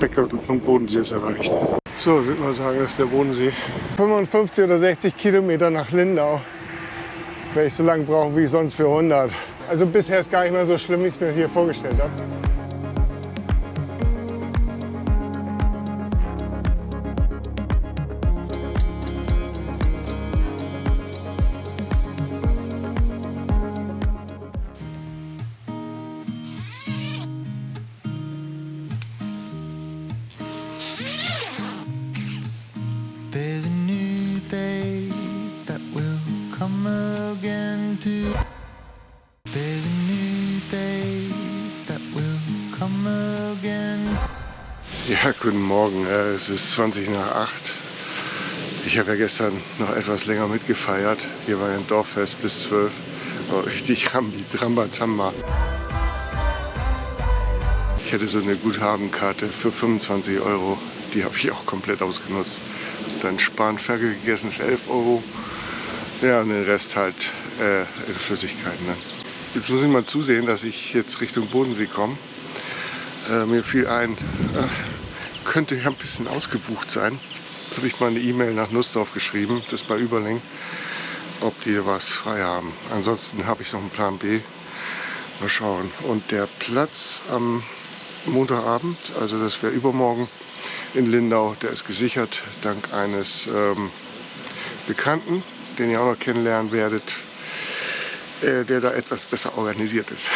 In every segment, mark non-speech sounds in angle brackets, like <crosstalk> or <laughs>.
Speckgürtel vom Bodensee ist erreicht. So, ich würde mal sagen, das ist der Bodensee. 55 oder 60 Kilometer nach Lindau. Werde ich so lange brauchen wie sonst für 100. Also bisher ist gar nicht mehr so schlimm, wie ich es mir hier vorgestellt habe. Es ist 20 nach 8. Ich habe ja gestern noch etwas länger mitgefeiert. Hier war ein Dorffest bis 12. War richtig Rambi, Rambazamba. Ich hatte so eine Guthabenkarte für 25 Euro. Die habe ich auch komplett ausgenutzt. Dann Spanferkel gegessen für 11 Euro. Ja, und den Rest halt äh, in Flüssigkeiten. Dann. Jetzt muss ich mal zusehen, dass ich jetzt Richtung Bodensee komme. Äh, mir fiel ein, äh, könnte ja ein bisschen ausgebucht sein. Jetzt habe ich mal eine E-Mail nach Nussdorf geschrieben, das bei Überlängen, ob die was frei haben. Ansonsten habe ich noch einen Plan B. Mal schauen. Und der Platz am Montagabend, also das wäre übermorgen in Lindau, der ist gesichert dank eines ähm, Bekannten, den ihr auch noch kennenlernen werdet, äh, der da etwas besser organisiert ist.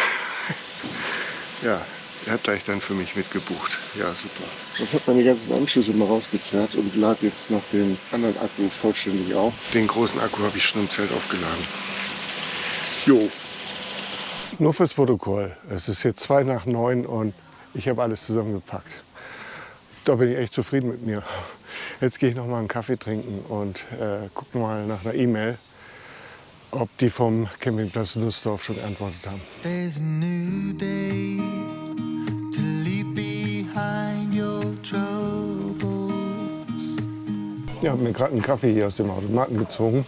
<laughs> ja, hat gleich dann für mich mitgebucht. Ja, super. Ich habe meine ganzen Anschlüsse mal rausgezerrt und lade jetzt noch den anderen Akku vollständig auf. Den großen Akku habe ich schon im Zelt aufgeladen. Jo. Nur fürs Protokoll. Es ist jetzt zwei nach neun und ich habe alles zusammengepackt. Da bin ich echt zufrieden mit mir. Jetzt gehe ich noch mal einen Kaffee trinken und äh, gucke mal nach einer E-Mail, ob die vom Campingplatz Nussdorf schon geantwortet haben. Ich habe mir gerade einen Kaffee hier aus dem Automaten gezogen.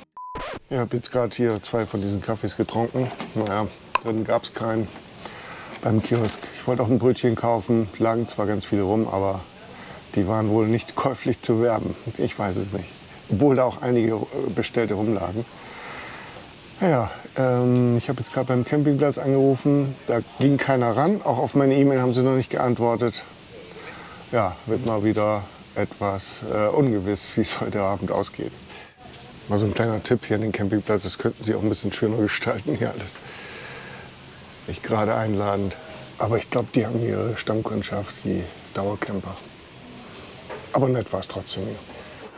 Ich habe jetzt gerade hier zwei von diesen Kaffees getrunken. Naja, dann gab es keinen beim Kiosk. Ich wollte auch ein Brötchen kaufen, lagen zwar ganz viele rum, aber die waren wohl nicht <laughs> käuflich zu werben. Ich weiß es nicht. Obwohl da auch einige äh, bestellte rumlagen. Ja, ähm, ich habe jetzt gerade beim Campingplatz angerufen. Da ging keiner ran. Auch auf meine E-Mail haben sie noch nicht geantwortet. Ja, wird mal wieder etwas äh, ungewiss, <laughs> wie es heute Abend ausgeht. Mal so ein kleiner Tipp hier an den Campingplatz. Das könnten sie auch ein bisschen schöner <laughs> gestalten hier alles. Ist nicht gerade einladend. Aber ich glaube, die haben ihre Stammkundschaft, die Dauercamper. Aber nett war es trotzdem.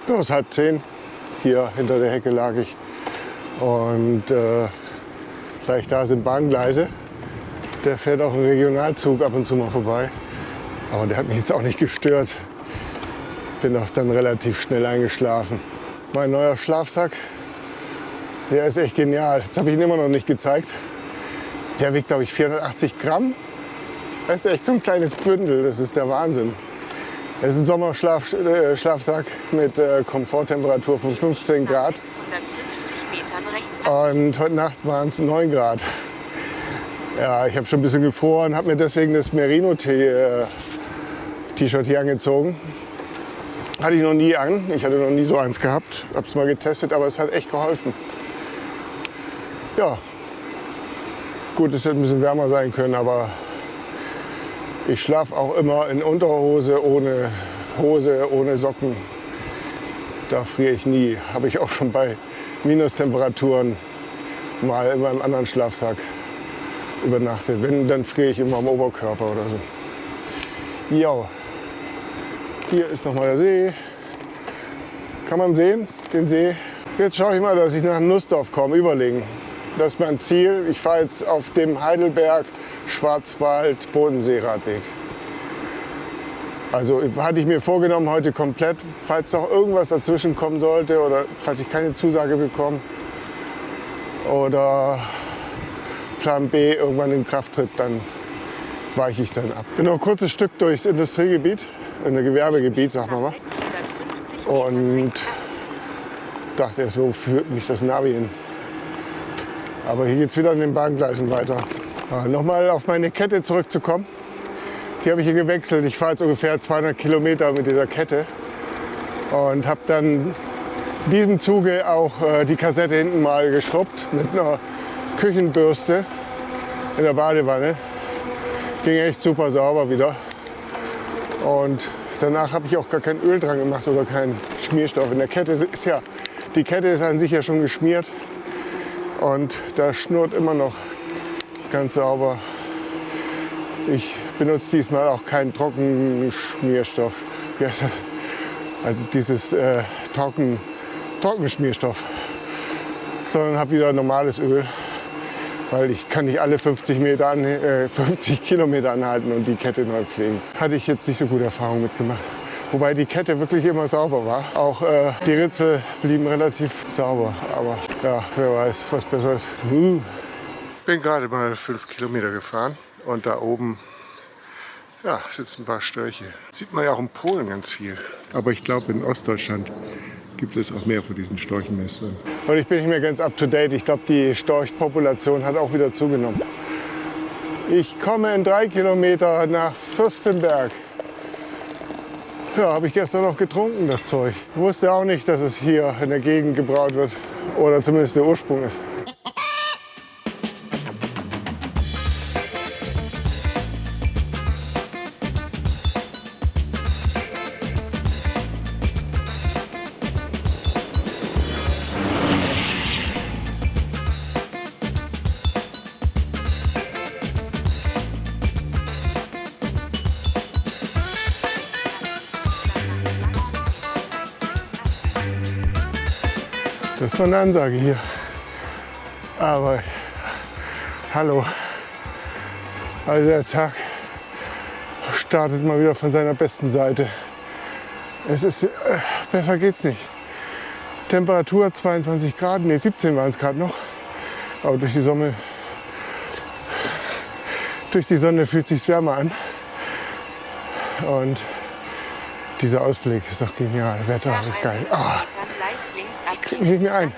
Ja, es ist halb zehn. Hier hinter der Hecke lag ich. Und äh, gleich da sind Bahngleise. Der fährt auch ein Regionalzug ab und zu mal vorbei. Aber der hat mich jetzt auch nicht gestört. Bin auch dann relativ schnell eingeschlafen. Mein neuer Schlafsack, der ist echt genial. Jetzt habe ich ihn immer noch nicht gezeigt. Der wiegt, glaube ich, 480 Gramm. Das ist echt so ein kleines Bündel, das ist der Wahnsinn. Das ist ein Sommerschlafsack äh, mit äh, Komforttemperatur von 15 Grad. 650 Metern rechts Und heute Nacht waren es 9 Grad. Ja, ich habe schon ein bisschen gefroren, habe mir deswegen das Merino-T-Shirt hier angezogen. Hatte ich noch nie an. Ich hatte noch nie so eins gehabt. Habe es mal getestet, aber es hat echt geholfen. Ja, gut, es hätte ein bisschen wärmer sein können, aber ich schlafe auch immer in Unterhose, ohne Hose, ohne Socken. Da friere ich nie. Habe ich auch schon bei Minustemperaturen mal in meinem anderen Schlafsack übernachtet. Wenn, dann friere ich immer am Oberkörper oder so. Ja, hier ist nochmal der See. Kann man sehen, den See. Jetzt schaue ich mal, dass ich nach Nussdorf komme, überlegen. Das ist mein Ziel. Ich fahre jetzt auf dem Heidelberg Schwarzwald Bodensee-Radweg. Also hatte ich mir vorgenommen, heute komplett, falls noch irgendwas dazwischen kommen sollte oder falls ich keine Zusage bekomme oder Plan B irgendwann in Kraft tritt, dann weiche ich dann ab. Genau, kurzes Stück durchs Industriegebiet, ein Gewerbegebiet, sagen wir mal. 650 Und dachte erst, wo führt mich das Navi hin? Aber hier geht es wieder an den Bahngleisen weiter. Ja, Nochmal auf meine Kette zurückzukommen. Die habe ich hier gewechselt. Ich fahre jetzt ungefähr 200 Kilometer mit dieser Kette und habe dann in diesem Zuge auch äh, die Kassette hinten mal geschrubbt mit einer Küchenbürste in der Badewanne. Ging echt super sauber wieder. Und danach habe ich auch gar kein Öl dran gemacht oder keinen Schmierstoff. In der Kette ist ja, die Kette ist an sich ja schon geschmiert und da schnurrt immer noch ganz sauber. Ich benutze diesmal auch keinen heißt das? Also dieses äh, Trocken, Trockenschmierstoff. Sondern habe wieder normales Öl. Weil ich kann nicht alle 50, Meter an, äh, 50 Kilometer anhalten und die Kette neu pflegen. Hatte ich jetzt nicht so gute Erfahrungen mitgemacht. Wobei die Kette wirklich immer sauber war. Auch äh, die Ritzel blieben relativ sauber. Aber ja, wer weiß, was besser ist. Uh. Bin gerade mal fünf Kilometer gefahren und da oben ja, sitzen ein paar Störche. Sieht man ja auch in Polen ganz viel. Aber ich glaube, in Ostdeutschland gibt es auch mehr von diesen Storchenmessern. Und ich bin nicht mehr ganz up to date. Ich glaube, die Storchpopulation hat auch wieder zugenommen. Ich komme in drei Kilometer nach Fürstenberg. Ja, habe ich gestern noch getrunken, das Zeug. Ich wusste auch nicht, dass es hier in der Gegend gebraut wird. Oder zumindest der Ursprung ist. Mal eine Ansage hier. Aber hallo. Also der Tag startet mal wieder von seiner besten Seite. Es ist, äh, besser geht's nicht. Temperatur 22 Grad, ne 17 waren es gerade noch. Aber durch die Sonne, durch die Sonne fühlt sich wärmer an. Und dieser Ausblick ist doch genial. Wetter ist geil. Ah, mich nicht mehr ein.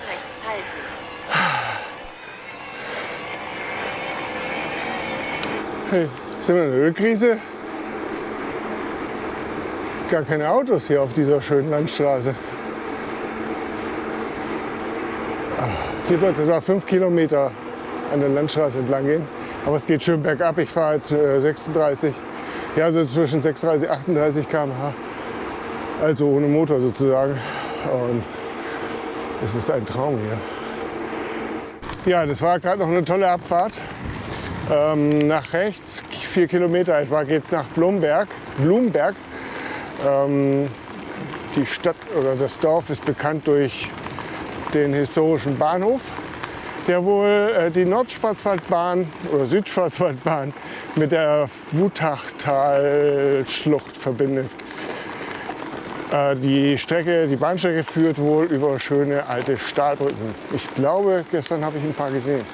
Hey, sind wir in einer Ölkrise? Gar keine Autos hier auf dieser schönen Landstraße. Hier soll es etwa fünf Kilometer an der Landstraße entlang gehen. Aber es geht schön bergab. Ich fahre jetzt äh, 36, ja so zwischen 36 und 38 km/h. Also ohne Motor sozusagen. Und es ist ein Traum hier. Ja, das war gerade noch eine tolle Abfahrt. Ähm, nach rechts, vier Kilometer etwa, geht es nach Blumberg. Blumberg. Ähm, die Stadt oder das Dorf ist bekannt durch den historischen Bahnhof, der wohl äh, die Nordschwarzwaldbahn oder Südschwarzwaldbahn mit der Wutachtalschlucht verbindet. Äh, die Strecke, die Bahnstrecke führt wohl über schöne alte Stahlbrücken. Ich glaube, gestern habe ich ein paar gesehen.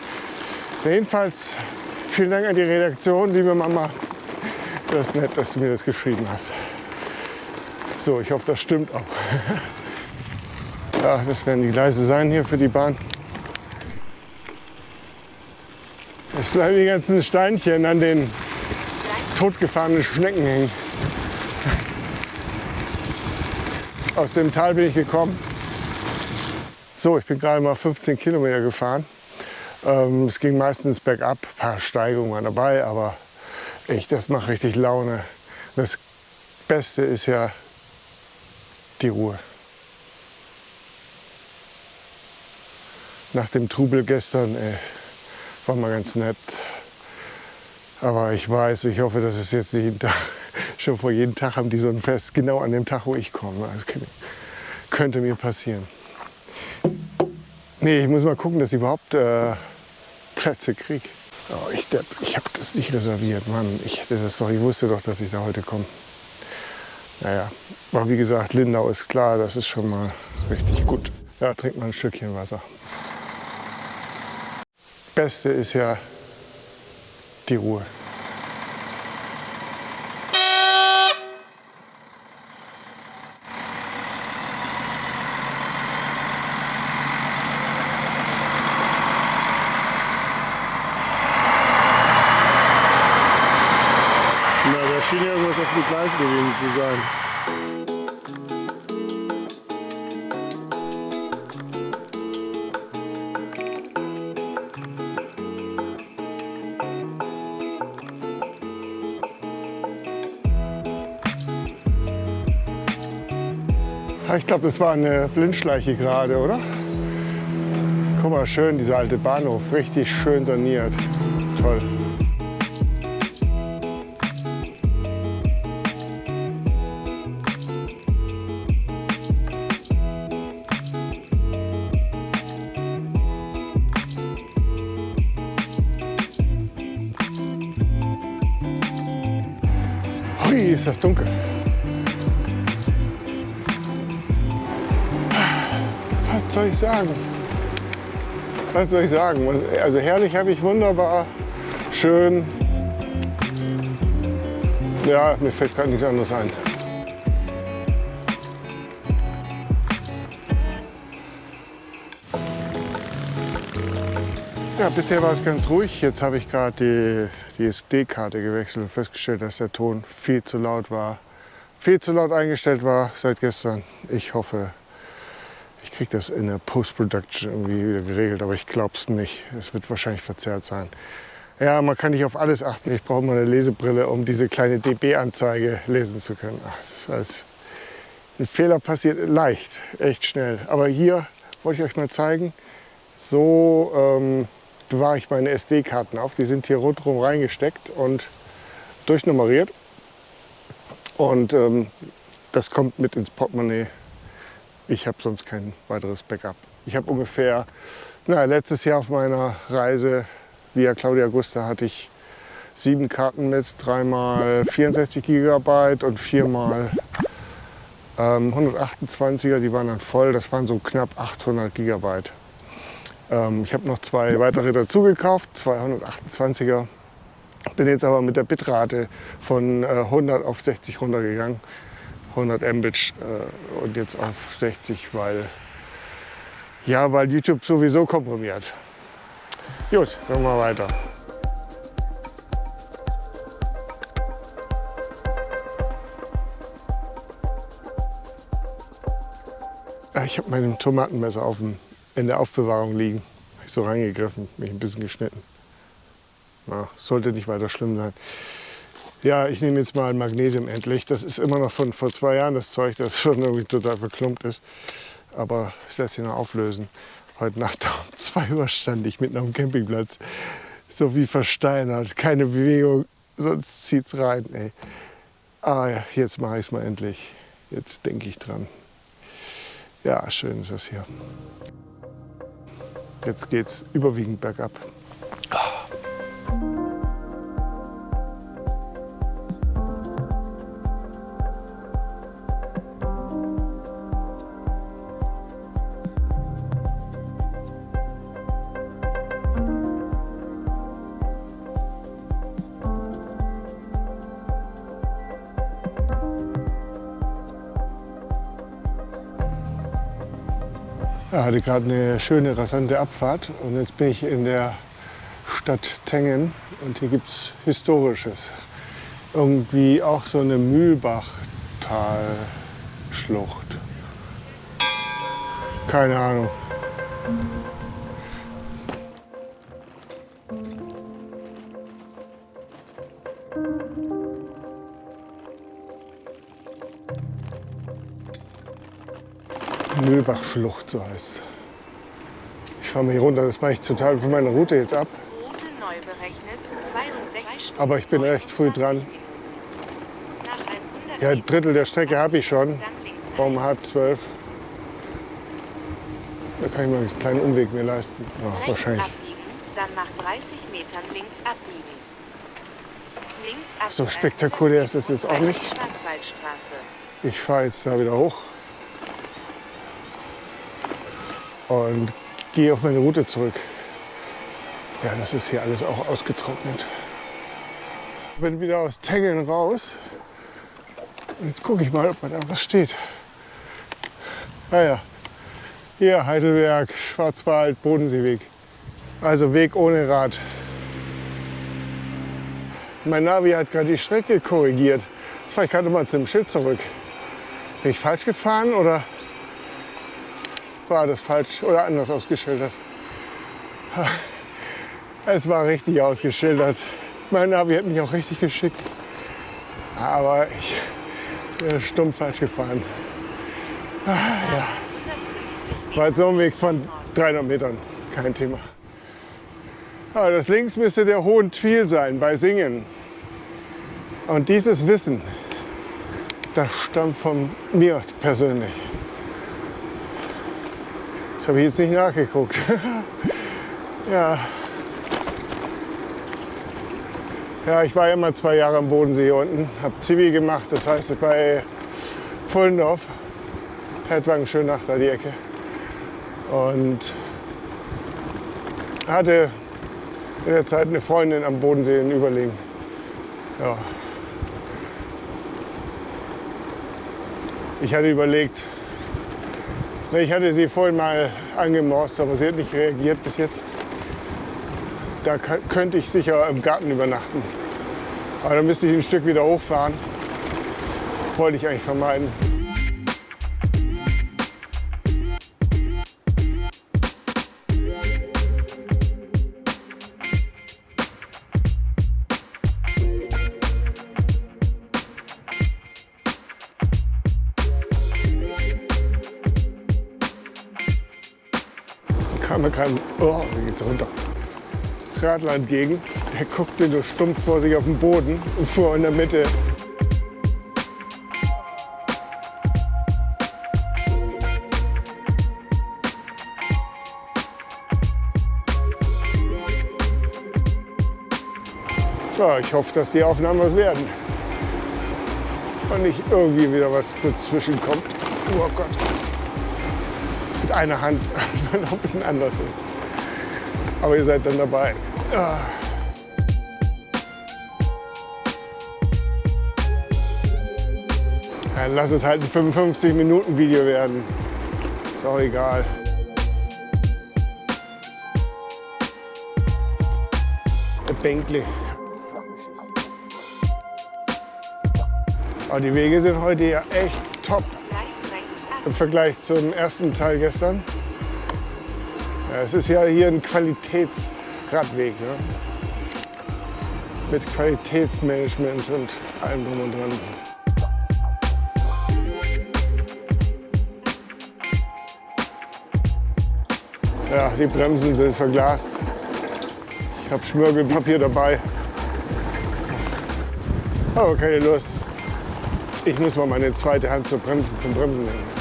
Jedenfalls vielen Dank an die Redaktion, liebe Mama. Das ist nett, dass du mir das geschrieben hast. So, ich hoffe, das stimmt auch. <laughs> Ja, das werden die Gleise sein hier für die Bahn. Es bleiben die ganzen Steinchen an den totgefahrenen Schnecken hängen. Aus dem Tal bin ich gekommen. So, ich bin gerade mal 15 Kilometer gefahren. Ähm, es ging meistens bergab, ein paar Steigungen waren dabei, aber echt, das macht richtig Laune. Das Beste ist ja die Ruhe. Nach dem Trubel gestern ey, war mal ganz nett. Aber ich weiß, ich hoffe, dass es jetzt nicht jeden Tag, schon vor jedem Tag haben die so ein Fest, genau an dem Tag, wo ich komme. Das könnte, könnte mir passieren. Nee, ich muss mal gucken, dass ich überhaupt äh, Plätze kriege. Oh, ich ich habe das nicht reserviert, Mann. Ich hätte das doch, ich wusste doch, dass ich da heute komme. Naja, aber wie gesagt, Lindau ist klar, das ist schon mal richtig gut. Ja, trink mal ein Stückchen Wasser. Beste ist ja die Ruhe. Na, der schien gewesen zu sein. Ich glaube, das war eine Blindschleiche gerade, oder? Guck mal, schön, dieser alte Bahnhof. Richtig schön saniert. Toll. Ich sagen? Was soll ich sagen? Also herrlich habe ich wunderbar, schön. Ja, mir fällt gerade nichts anderes ein. Ja, bisher war es ganz ruhig. Jetzt habe ich gerade die, die SD-Karte gewechselt und festgestellt, dass der Ton viel zu laut war. Viel zu laut eingestellt war seit gestern. Ich hoffe, kriege das in der Post-Production irgendwie wieder geregelt, aber ich glaube es nicht. Es wird wahrscheinlich verzerrt sein. Ja, man kann nicht auf alles achten. Ich brauche mal eine Lesebrille, um diese kleine dB-Anzeige lesen zu können. Ach, das ist alles ein Fehler passiert leicht, echt schnell. Aber hier wollte ich euch mal zeigen, so ähm, bewahre ich meine SD-Karten auf. Die sind hier rundherum reingesteckt und durchnummeriert. Und ähm, das kommt mit ins Portemonnaie. Ich habe sonst kein weiteres Backup. Ich habe ungefähr, na, letztes Jahr auf meiner Reise via Claudia Gusta hatte ich sieben Karten mit, dreimal 64 Gigabyte und viermal ähm, 128er. Die waren dann voll. Das waren so knapp 800 Gigabyte. Ähm, ich habe noch zwei weitere dazu gekauft, zwei 128er. Bin jetzt aber mit der Bitrate von äh, 100 auf 60 runtergegangen. 100 Mbit äh, und jetzt auf 60, weil, ja, weil YouTube sowieso komprimiert. Gut, machen wir weiter. Ah, Ich habe mein Tomatenmesser auf dem, in der Aufbewahrung liegen. Hab ich so reingegriffen, mich ein bisschen geschnitten. Na, sollte nicht weiter schlimm sein. Ja, ich nehme jetzt mal Magnesium endlich. Das ist immer noch von vor zwei Jahren das Zeug, das <laughs> schon irgendwie total verklumpt ist. Aber es lässt sich noch auflösen. Heute Nacht um 2 Uhr stand ich mitten dem Campingplatz. So wie versteinert. Keine Bewegung, sonst zieht's rein. Ey. Ah ja, jetzt mache ich es mal endlich. Jetzt denke ich dran. Ja, schön ist das hier. Jetzt geht's überwiegend bergab. Hatte gerade eine schöne, rasante Abfahrt und jetzt bin ich in der Stadt Tengen und hier gibt es Historisches. Irgendwie auch so eine Mühlbachtalschlucht. Keine Ahnung. Mühlbachschlucht, so heißt es. Ich fahre mal hier runter, das mache ich total für meine Route jetzt ab. Route neu berechnet. 62 Stunden. Aber ich bin recht früh dran. Nach 100 Ja, ein Drittel der Strecke habe ich schon. Um halb zwölf. Da kann ich mal einen kleinen Umweg mir leisten. Rechts wahrscheinlich. abbiegen, dann nach 30 Metern links abbiegen. Links abbiegen. So spektakulär ist das jetzt auch nicht. Ich fahre jetzt da wieder hoch und gehe auf meine Route zurück. Ja, das ist hier alles auch ausgetrocknet. Ich bin wieder aus Tengeln raus. Und jetzt gucke ich mal, ob da was steht. Ah ja, hier Heidelberg, Schwarzwald, Bodenseeweg. Also Weg ohne Rad. Mein Navi hat gerade die Strecke korrigiert. fahre ich gerade mal zum Schild zurück. Bin ich falsch gefahren oder war das falsch oder anders ausgeschildert? Es war richtig ausgeschildert. Mein Navi hat mich auch richtig geschickt. Aber ich bin stumpf falsch gefahren. Ah, ja. War so ein Weg von 300 Metern. Kein Thema. Aber das links müsste der Hohen Twil sein bei Singen. Und dieses Wissen, das stammt von mir persönlich. Das habe ich jetzt nicht nachgeguckt. <laughs> ja. Ja, ich war immer zwei Jahre am Bodensee hier unten, habe Zivi gemacht, das heißt bei Pfullendorf, Hertwagen Schönach, da die Ecke. Und hatte in der Zeit eine Freundin am Bodensee in Überlegen. Ja. Ich hatte überlegt, ich hatte sie vorhin mal angemorst, aber sie hat nicht reagiert bis jetzt. Da könnte ich sicher im Garten übernachten. Aber dann müsste ich ein Stück wieder hochfahren. Wollte ich eigentlich vermeiden. Kam mir kein, oh, wie geht's runter. Radler entgegen. Der guckte nur stumpf vor sich auf den Boden und fuhr in der Mitte. Ja, ich hoffe, dass die Aufnahmen was werden. Und nicht irgendwie wieder was dazwischen kommt. Oh Gott. Mit einer Hand. <laughs> Das war noch ein bisschen anders. Aber ihr seid dann dabei. Ah. Dann lass es halt ein 55-Minuten-Video werden. Ist auch egal. Der Bänkli. Aber die Wege sind heute ja echt top im Vergleich zum ersten Teil gestern. Ja, es ist ja hier ein Qualitätsradweg. Ne? Mit Qualitätsmanagement und allem drum und dran. Ja, die Bremsen sind verglast. Ich habe Schmirgelpapier dabei. Aber keine Lust. Ich muss mal meine zweite Hand zum Bremsen, zum Bremsen nehmen.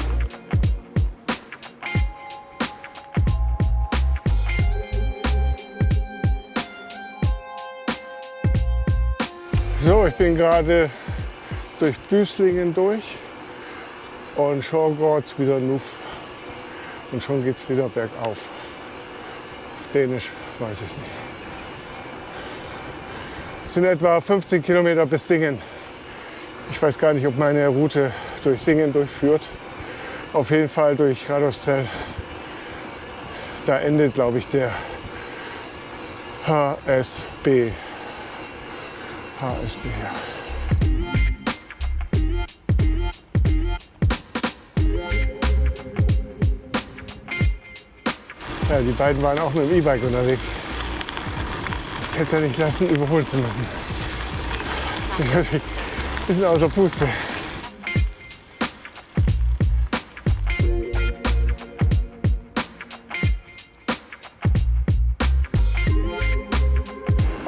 Bin gerade durch Büßlingen durch und schon geht's wieder Nuff und schon geht es wieder bergauf. Auf Dänisch weiß ich es nicht. Es sind etwa 15 Kilometer bis Singen. Ich weiß gar nicht, ob meine Route durch Singen durchführt. Auf jeden Fall durch Radolfzell. Da endet, glaube ich, der HSB. HSB. Ja, die beiden waren auch mit dem E-Bike unterwegs. Ich kann es ja nicht lassen, überholen zu müssen. Das ist natürlich ein bisschen außer Puste.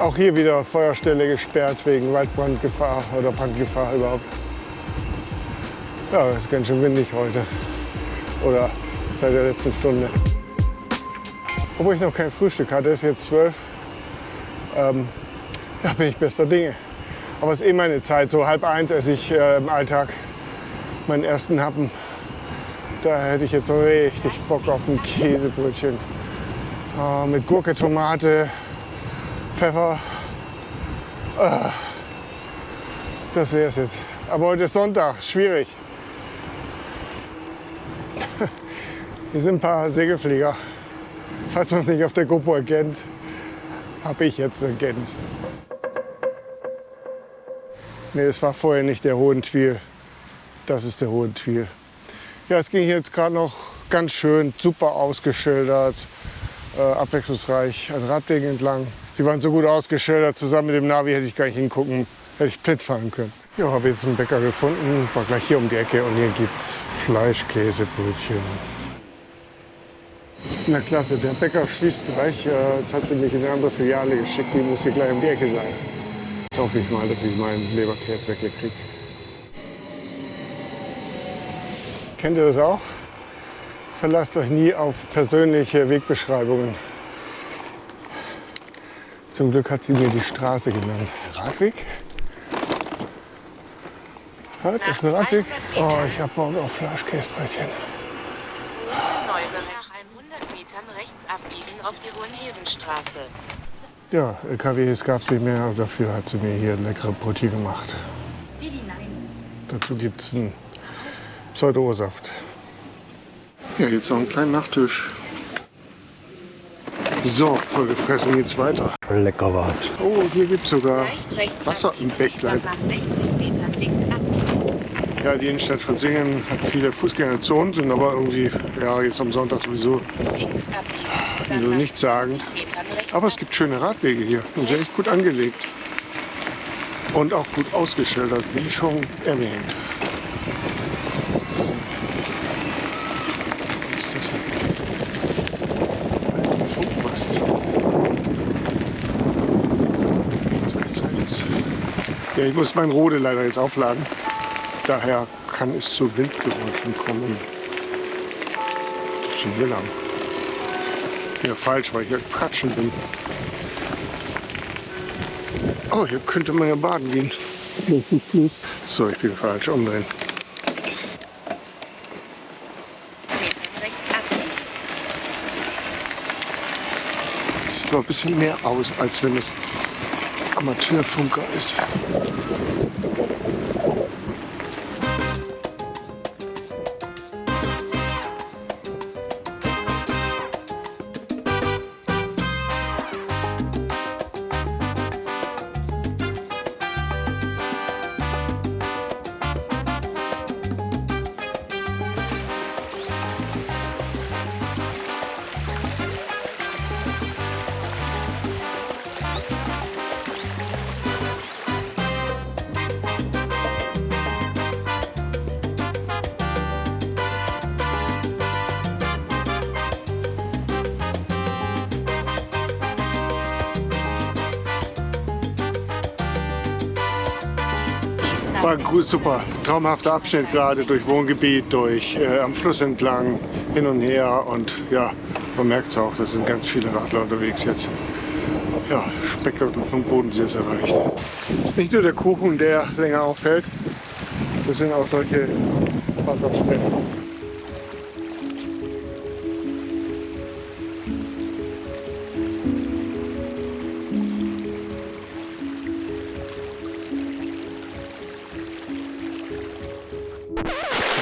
Auch hier wieder Feuerstelle gesperrt wegen Waldbrandgefahr oder Brandgefahr überhaupt. Ja, es ist ganz schön windig heute. Oder seit der letzten Stunde. Obwohl ich noch kein Frühstück hatte, ist jetzt zwölf. Ähm, ja, bin ich bester Dinge. Aber es ist eh meine Zeit. So halb eins esse ich äh, im Alltag meinen ersten Happen. Da hätte ich jetzt richtig Bock auf ein Käsebrötchen. Äh, mit Gurke, Tomate, Pfeffer. Ah, das wäre es jetzt. Aber heute ist Sonntag, schwierig. <laughs> Hier sind ein paar Segelflieger. Falls man es nicht auf der GoPro erkennt, habe ich jetzt ergänzt. Nee, es war vorher nicht der Hohentwiel. Das ist der Hohentwiel. Ja, es ging jetzt gerade noch ganz schön, super ausgeschildert, äh, abwechslungsreich an Radwegen entlang. Die waren so gut ausgeschildert, zusammen mit dem Navi hätte ich gar nicht hingucken, hätte ich blind fallen können. Ja, habe jetzt einen Bäcker gefunden, war gleich hier um die Ecke und hier gibt's Fleischkäsebrötchen. Na klasse, der Bäcker schließt gleich. Äh, Jetzt hat sie mich in eine andere Filiale geschickt, die muss hier gleich um die Ecke sein. Hoffe ich mal, dass ich meinen Leberkäsweckle kriege. Kennt ihr das auch? Verlasst euch nie auf persönliche Wegbeschreibungen. Zum Glück hat sie mir die Straße genannt. Radweg? Ja, das ist ein Radweg. Oh, ich hab Bock auf Fleischkäsebrötchen. Neuberg nach 100 Metern rechts abbiegen auf die Hohenhevenstraße. Ja, LKWs gab es nicht mehr, aber dafür hat sie mir hier leckere Brötchen gemacht. Dazu gibt es einen Pseudo-Saft. Ja, jetzt noch einen kleinen Nachtisch. So, voll gefressen geht's weiter. Lecker war's. Oh, hier gibt es sogar Wasser im Bächlein. und nach 60 Metern links abbiegen. Ja, die Innenstadt von Singen hat viele Fußgängerzonen, sind aber irgendwie, ja, jetzt am Sonntag sowieso. Also nach nichts sagen. 20 Metern rechts Aber es gibt schöne Radwege hier und sind echt gut angelegt. Und auch gut ausgeschildert, wie schon erwähnt. Alter Funkmast. So, ich zeig jetzt. Ja, ich muss mein Rode leider jetzt aufladen. Daher kann es zu Windgeräuschen kommen. Zu Willern. Ja, falsch, weil ich hier Katschen bin. Oh, hier könnte man ja baden gehen. So, ich bin falsch. Umdrehen. Sieht noch ein bisschen mehr aus, als wenn es Amateurfunker ist. War gut, super. Traumhafter Abschnitt gerade durch Wohngebiet, durch äh, am Fluss entlang, hin und her. Und ja, man merkt es auch, da sind ganz viele Radler unterwegs jetzt. Ja, Speckgürtel vom Bodensee ist erreicht. Es ist nicht nur der Kuchen, der länger auffällt, das sind auch solche Wasserstellen.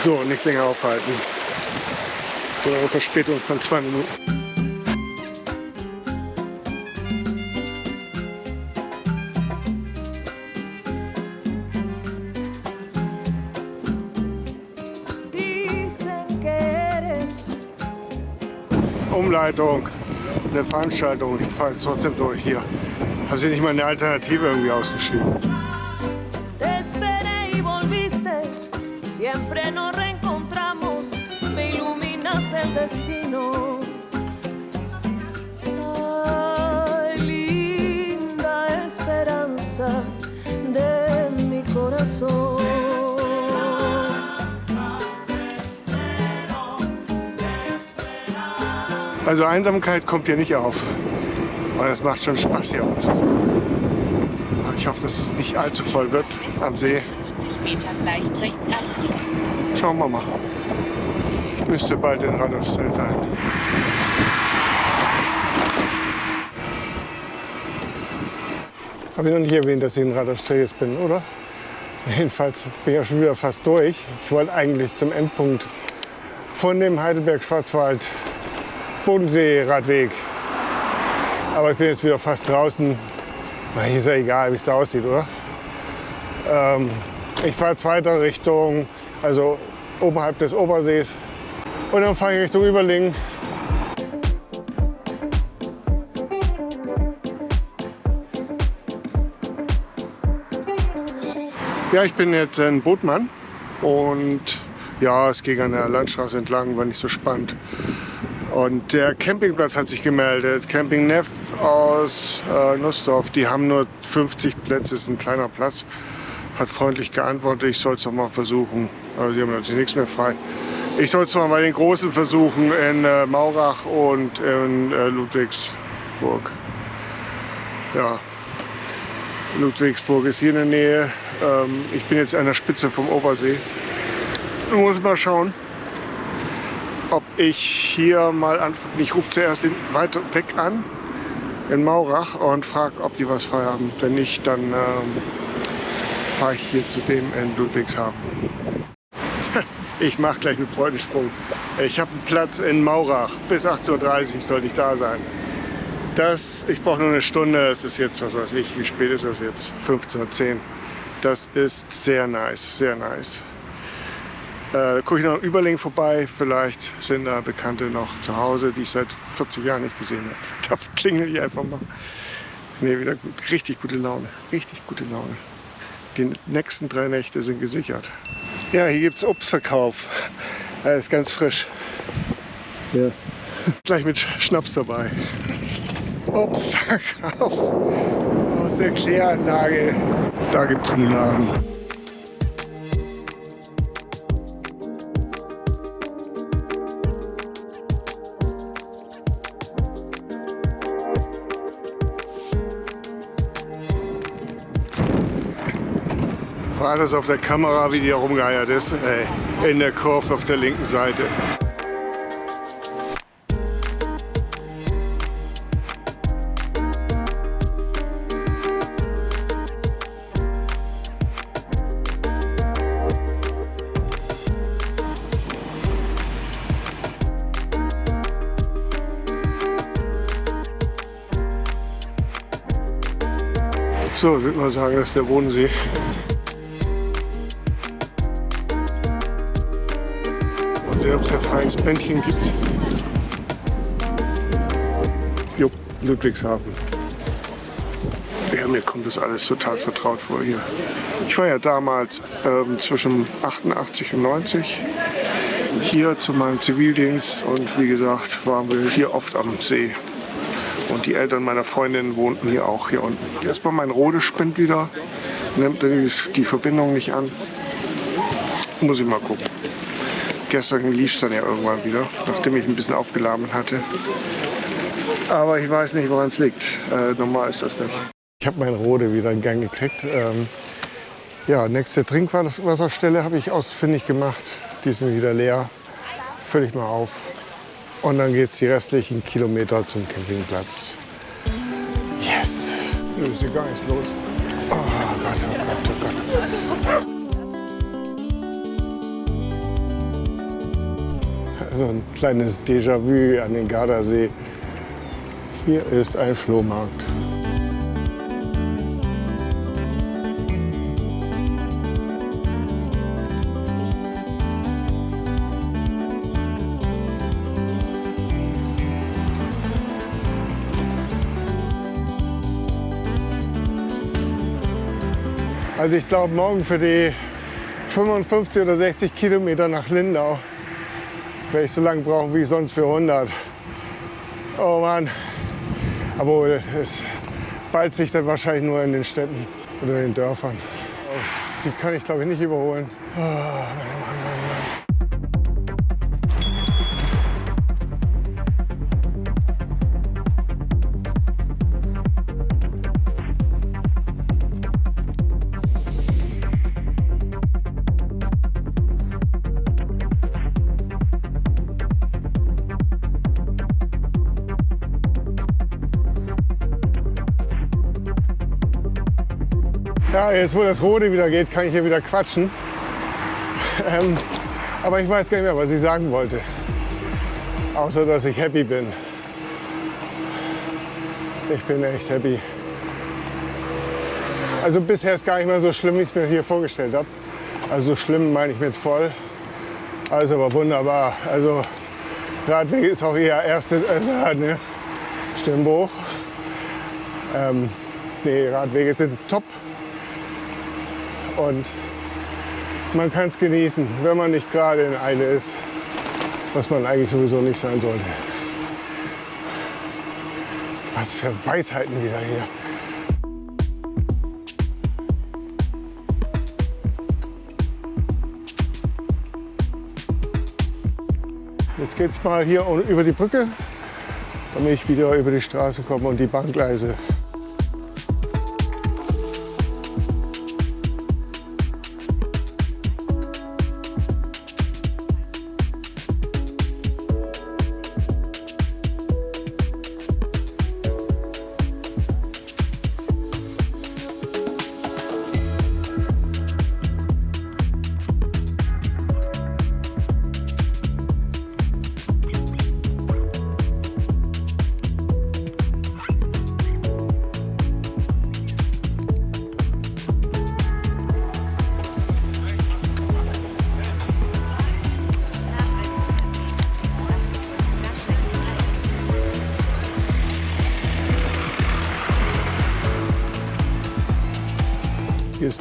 So, nicht länger aufhalten. So eine Verspätung von zwei Minuten. Umleitung, eine Veranstaltung. Ich fahre jetzt trotzdem durch hier. Haben Sie nicht mal eine Alternative irgendwie ausgeschrieben? Destino. Ay, linda esperanza de mi corazón. Also Einsamkeit kommt hier nicht auf. Aber es macht schon Spaß hier fahren. Ich hoffe, dass es nicht allzu voll wird am See. 50 Metern leicht rechts abbiegen. Schauen wir mal. Müsste bald in Radolfzell sein. Habe ich noch nicht erwähnt, dass ich in Radolfzell jetzt bin, oder? <laughs> Jedenfalls bin ich auch schon wieder fast durch. Ich wollte eigentlich zum Endpunkt von dem Heidelberg-Schwarzwald Bodensee-Radweg. Aber ich bin jetzt wieder fast draußen. Ist ja egal, wie es da aussieht, oder? Ähm, ich fahre jetzt weiter Richtung, also oberhalb des Obersees. Und dann fahre ich Richtung Überlingen. Ja, ich bin jetzt in Botmann und ja, es ging an der Landstraße entlang, war nicht so spannend. Und der Campingplatz hat sich gemeldet. Camping Neff aus äh, Nussdorf, die haben nur 50 Plätze, ist ein kleiner Platz. Hat freundlich geantwortet, ich soll es doch mal versuchen. Aber die haben natürlich nichts mehr frei. Ich soll es mal bei den Großen versuchen in äh, Maurach und in äh, Ludwigsburg. Ja, Ludwigsburg ist hier in der Nähe. Ähm, ich bin jetzt an der Spitze vom Obersee. Ich muss mal schauen, ob ich hier mal anfange. Ich rufe zuerst den weiter weg an, in Maurach, und frage, ob die was frei haben. Wenn nicht, dann ähm, fahre ich hier zu dem in Ludwigshafen. Ich mache gleich einen Freudensprung. Ich habe einen Platz in Maurach. Bis 18.30 Uhr sollte ich da sein. Das, ich brauche nur eine Stunde. Es ist jetzt, was weiß ich, wie spät ist das jetzt? 15.10 Uhr. Das ist sehr nice, sehr nice. Äh, gucke ich noch im Überlegen vorbei. Vielleicht sind da Bekannte noch zu Hause, die ich seit 40 Jahren nicht gesehen habe. <laughs> Da klingel ich einfach mal. Ne, wieder gut. Richtig gute Laune. Richtig gute Laune. Die nächsten drei Nächte sind gesichert. Ja, hier gibt es Obstverkauf. Er ist ganz frisch. Ja. Gleich mit Schnaps dabei. Obstverkauf aus der Kläranlage. Da gibt es einen Laden. Das auf der Kamera, wie die herumgeeiert ist? Ey, in der Kurve auf der linken Seite. So, würde mal sagen, das ist der Bodensee. Mal sehen, ob es ein freies Bändchen gibt. Jo, Ludwigshafen. Ja, mir kommt das alles total vertraut vor hier. Ich war ja damals ähm, zwischen 88 und 90 hier zu meinem Zivildienst und wie gesagt waren wir hier oft am See. Und die Eltern meiner Freundin wohnten hier auch hier unten. Erstmal mein Rode spinnt wieder, nimmt die Verbindung nicht an. Muss ich mal gucken. Gestern lief es dann ja irgendwann wieder, nachdem ich ein bisschen aufgeladen hatte. Aber ich weiß nicht, woran es liegt. Äh, normal ist das nicht. Ich habe mein Rode wieder in Gang gekriegt. Ähm, ja, nächste Trinkwasserstelle habe ich ausfindig gemacht. Die sind wieder leer. Fülle ich mal auf. Und dann geht es die restlichen Kilometer zum Campingplatz. Yes! Nö, ist gar nichts los. Oh Gott, oh Gott, oh Gott. Also ein kleines Déjà-vu an den Gardasee. Hier ist ein Flohmarkt. Also ich glaube, morgen für die 55 oder 60 Kilometer nach Lindau werde ich so lange brauchen wie sonst für 100. Oh Mann. Aber es ballt sich dann wahrscheinlich nur in den Städten oder in den Dörfern. Die kann ich glaube ich nicht überholen. Oh, Mann, Mann, Mann. Ja, jetzt wo das Rode wieder geht, kann ich hier wieder quatschen. Ähm, aber ich weiß gar nicht mehr, was ich sagen wollte. Außer, dass ich happy bin. Ich bin echt happy. Also bisher ist gar nicht mal so schlimm, wie ich es mir hier vorgestellt habe. Also so schlimm meine ich mit voll. Also aber wunderbar. Also Radweg ist auch eher erstes, also, ne? Stimmbruch. Ähm, nee, Radwege sind top. Und man kann es genießen, wenn man nicht gerade in Eile ist, was man eigentlich sowieso nicht sein sollte. Was für Weisheiten wieder hier. Jetzt geht's mal hier über die Brücke, damit ich wieder über die Straße komme und die Bahngleise.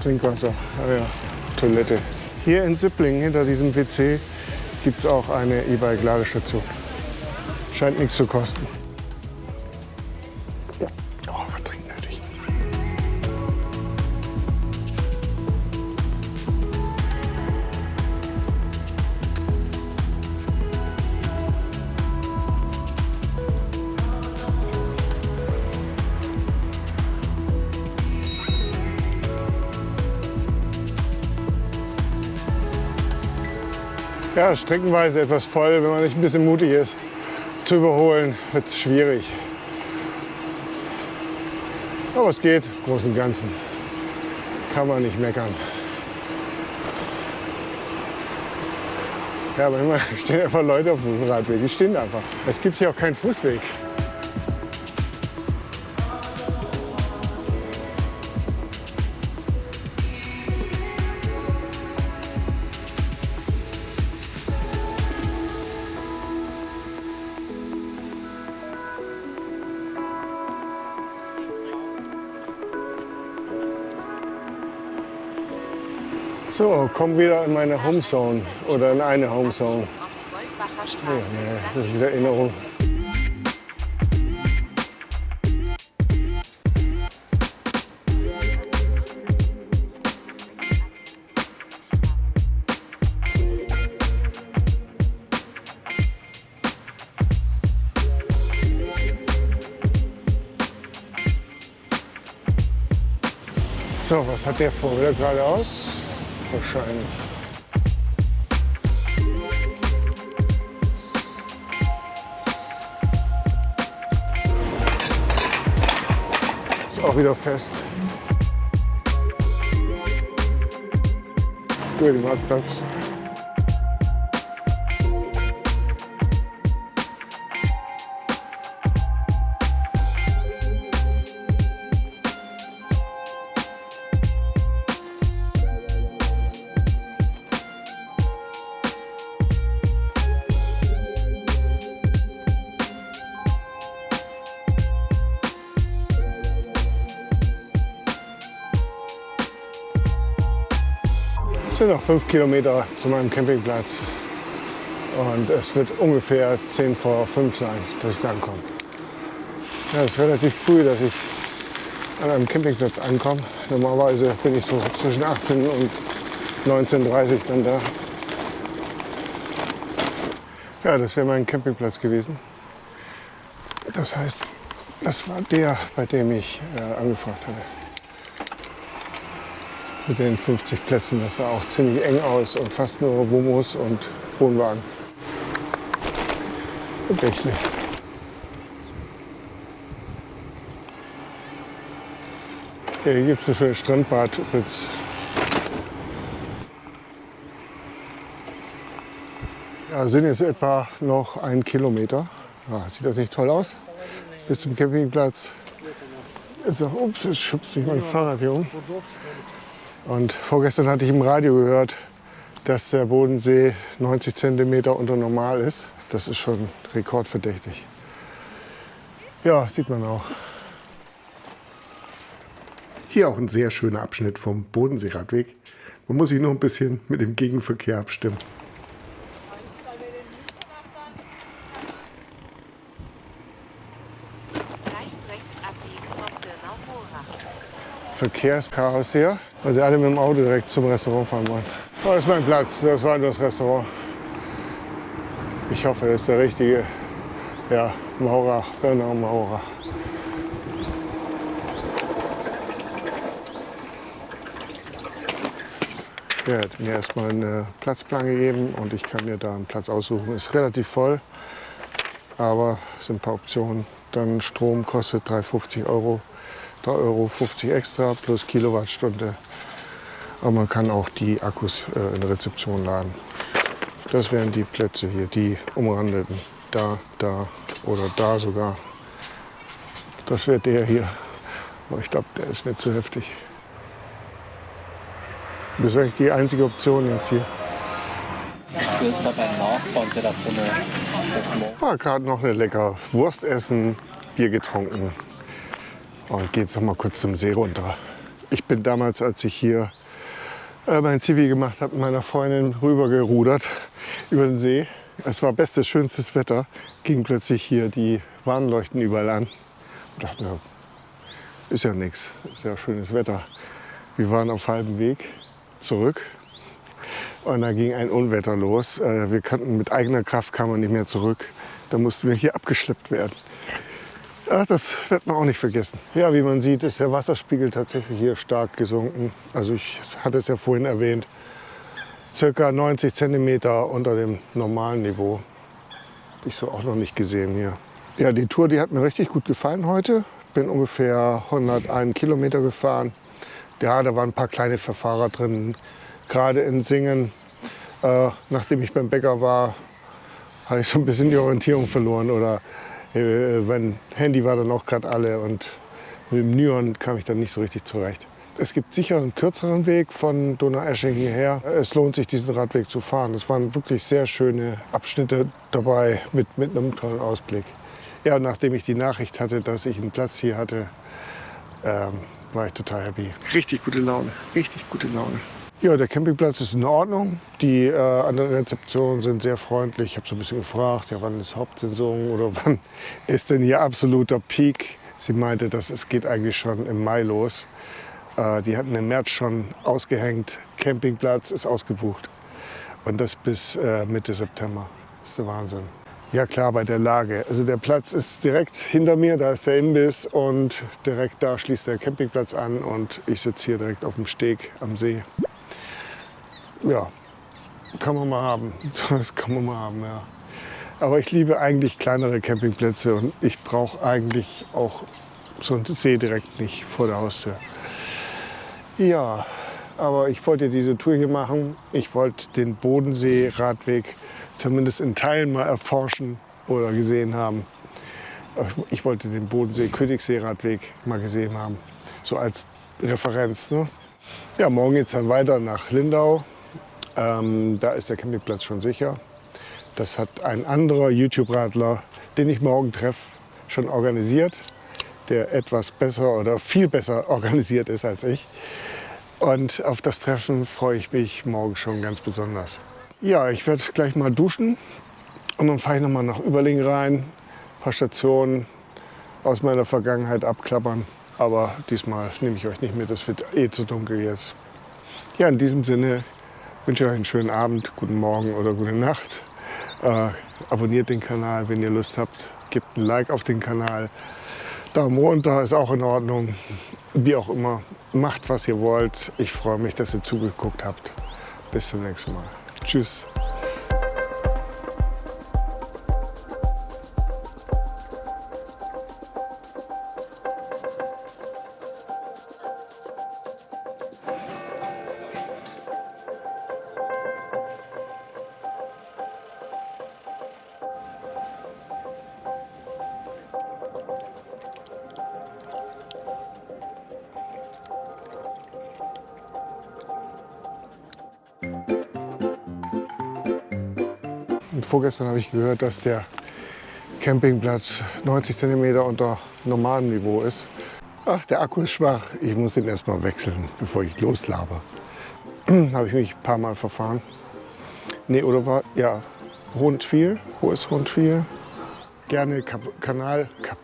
Trinkwasser, ah ja, Toilette. Hier in Sipplingen, hinter diesem WC, gibt es auch eine E-Bike-Ladestation. Scheint nichts zu kosten. Ja, streckenweise etwas voll. Wenn man nicht ein bisschen mutig ist, zu überholen, wird es schwierig. Aber es geht, im Großen und Ganzen. Kann man nicht meckern. Ja, aber immer <laughs> stehen einfach Leute auf dem Radweg. Die stehen einfach. Es gibt hier auch keinen Fußweg. So, komm wieder in meine Homezone oder in eine Homezone. Ja, nee, das ist wieder Erinnerung. So, was hat der vor? Wieder geradeaus? Wahrscheinlich. Ist auch wieder fest. Gut, Marktplatz. Sind noch fünf Kilometer zu meinem Campingplatz. Und es wird ungefähr 10 vor 5 sein, dass ich da ankomme. Ja, es ist relativ früh, dass ich an einem Campingplatz ankomme. Normalerweise bin ich so zwischen 18 und 19.30 Uhr dann da. Ja, das wäre mein Campingplatz gewesen. Das heißt, das war der, bei dem ich äh, angefragt hatte mit den 50 Plätzen. Das sah auch ziemlich eng aus und fast nur Bumos und Wohnwagen. Gebächlich. Ja, hier gibt es ein schönes Strandbad übrigens. Ja, sind jetzt etwa noch ein Kilometer. Ja, sieht das nicht toll aus? Bis zum Campingplatz. So, ups, jetzt schubst mich mein Fahrrad hier um. Und vorgestern hatte ich im Radio gehört, dass der Bodensee 90 cm unter normal ist. Das ist schon rekordverdächtig. Ja, sieht man auch. Hier auch ein sehr schöner Abschnitt vom Bodenseeradweg. Man muss sich nur ein bisschen mit dem Gegenverkehr abstimmen. Leicht rechts abbiegen auf Dönau-Mora. Verkehrschaos hier, weil sie alle mit dem Auto direkt zum Restaurant fahren wollen. Oh, das ist mein Platz, das war das Restaurant. Ich hoffe, das ist der richtige. Ja, Maurer, Bernau Maurer. Ja, hat mir erstmal einen Platzplan gegeben und ich kann mir da einen Platz aussuchen. Ist relativ voll, aber es sind ein paar Optionen. Dann Strom kostet 3,50 Euro, 3,50 Euro extra plus Kilowattstunde. Aber man kann auch die Akkus äh, in der Rezeption laden. Das wären die Plätze hier, die umrandeten. Da, da oder da sogar. Das wäre der hier. Aber ich glaube, der ist mir zu heftig. Das ist eigentlich die einzige Option jetzt hier. Willst du beim Nachbarn der so eine War gerade noch eine lecker Wurst essen, Bier getrunken und geht noch mal kurz zum See runter. Ich bin damals, als ich hier äh, mein Zivi gemacht habe, mit meiner Freundin rübergerudert über den See. Es war bestes, schönstes Wetter. Ging plötzlich hier die Warnleuchten überall an. Ich dachte mir, ist ja nichts, ist ja schönes Wetter. Wir waren auf halbem Weg zurück und da ging ein Unwetter los. Äh, Wir kannten mit eigener Kraft kam man nicht mehr zurück. Da mussten wir hier abgeschleppt werden. Ja, das wird man auch nicht vergessen. Ja, wie man sieht, ist der Wasserspiegel tatsächlich hier stark gesunken. Also ich hatte es ja vorhin erwähnt, circa 90 Zentimeter unter dem normalen Niveau. Hab ich so auch noch nicht gesehen hier. Ja, die Tour, die hat mir richtig gut gefallen heute. Bin ungefähr 101 Kilometer gefahren. Ja, da waren ein paar kleine Verfahrer drin. Gerade in Singen, äh, nachdem ich beim Bäcker war, habe ich so ein bisschen die Orientierung verloren. Oder mein Handy war dann auch gerade alle und mit dem Nyon kam ich dann nicht so richtig zurecht. Es gibt sicher einen kürzeren Weg von Donaueschingen hierher. Es lohnt sich, diesen Radweg zu fahren. Es waren wirklich sehr schöne Abschnitte dabei mit, mit einem tollen Ausblick. Ja, nachdem ich die Nachricht hatte, dass ich einen Platz hier hatte, ähm, war ich total happy. Richtig gute Laune, richtig gute Laune. Ja, der Campingplatz ist in Ordnung. Die äh, anderen Rezeptionen sind sehr freundlich. Ich habe so ein bisschen gefragt, ja, wann ist Hauptsaison oder <laughs> wann ist denn hier absoluter Peak? Sie meinte, dass es geht eigentlich schon im Mai los. Äh, die hatten im März schon ausgehängt. Campingplatz ist ausgebucht. Und das bis äh, Mitte September. Das ist der Wahnsinn. Ja klar, bei der Lage. Also der Platz ist direkt hinter mir, da ist der Imbiss und direkt da schließt der Campingplatz an und ich sitze hier direkt auf dem Steg am See. Ja, kann man mal haben. <laughs> Das kann man mal haben, ja. Aber ich liebe eigentlich kleinere Campingplätze und ich brauche eigentlich auch so einen See direkt nicht vor der Haustür. Ja, aber ich wollte diese Tour hier machen. Ich wollte den Bodensee-Radweg zumindest in Teilen mal erforschen oder gesehen haben. Ich wollte den Bodensee-Königssee-Radweg mal gesehen haben, so als Referenz. Ne? Ja, morgen geht es dann weiter nach Lindau. Ähm, da ist der Campingplatz schon sicher. Das hat ein anderer YouTube-Radler, den ich morgen treffe, schon organisiert, der etwas besser oder viel besser <laughs> organisiert ist als ich. Und auf das Treffen freue ich mich morgen schon ganz besonders. Ja, ich werde gleich mal duschen und dann fahre ich noch mal nach Überlingen rein. Ein paar Stationen aus meiner Vergangenheit abklappern. Aber diesmal nehme ich euch nicht mit, es wird eh zu dunkel jetzt. Ja, in diesem Sinne wünsche euch einen schönen Abend, guten Morgen oder gute Nacht. Äh, abonniert den Kanal, wenn ihr Lust habt. Gebt ein Like auf den Kanal. Daumen runter ist auch in Ordnung. Wie auch immer, macht was ihr wollt. Ich freue mich, dass ihr zugeguckt habt. Bis zum nächsten Mal. Tschüss. Vorgestern habe ich gehört, dass der Campingplatz 90 cm unter normalem Niveau ist. Ach, der Akku ist schwach. Ich muss den erstmal wechseln, bevor ich loslabe. <clears throat> habe ich mich ein paar Mal verfahren. Nee, oder war, ja, Rundwiel. Ist Rundwiel? Gerne Kap Kanal. Kap